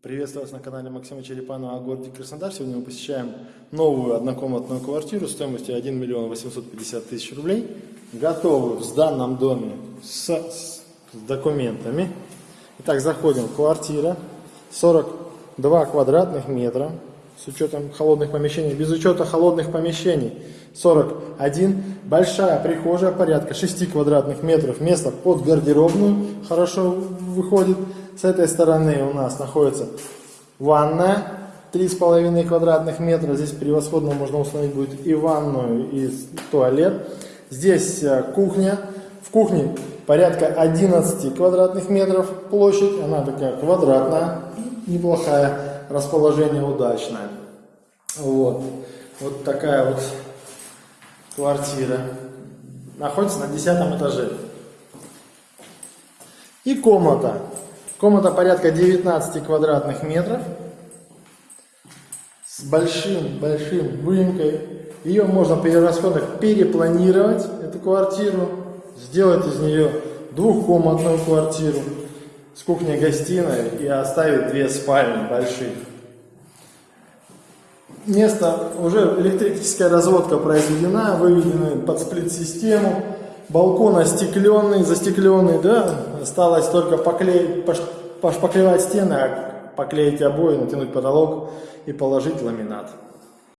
Приветствую вас на канале Максима Черепанова о городе Краснодар. Сегодня мы посещаем новую однокомнатную квартиру стоимостью 1 миллион 850 тысяч рублей. Готовы в данном доме с, с документами. Итак, заходим квартира. 42 квадратных метра с учетом холодных помещений. Без учета холодных помещений 41. Большая прихожая порядка 6 квадратных метров. Место под гардеробную хорошо выходит. С этой стороны у нас находится ванная, 3,5 квадратных метра. Здесь превосходно можно установить будет и ванную, и туалет. Здесь э, кухня. В кухне порядка 11 квадратных метров площадь. Она такая квадратная, неплохая, расположение удачное. Вот, вот такая вот квартира. Находится на 10 этаже. И комната. Комната порядка 19 квадратных метров с большим-большим выемкой. Ее можно при расходах перепланировать, эту квартиру, сделать из нее двухкомнатную квартиру с кухней-гостиной и оставить две спальни больших. Место, уже электрическая разводка произведена, выведены под сплит-систему балкон остекленный, застекленный, да, осталось только поклеить, пошпаклевать стены, а поклеить обои, натянуть потолок и положить ламинат.